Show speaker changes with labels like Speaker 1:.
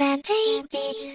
Speaker 1: advantage.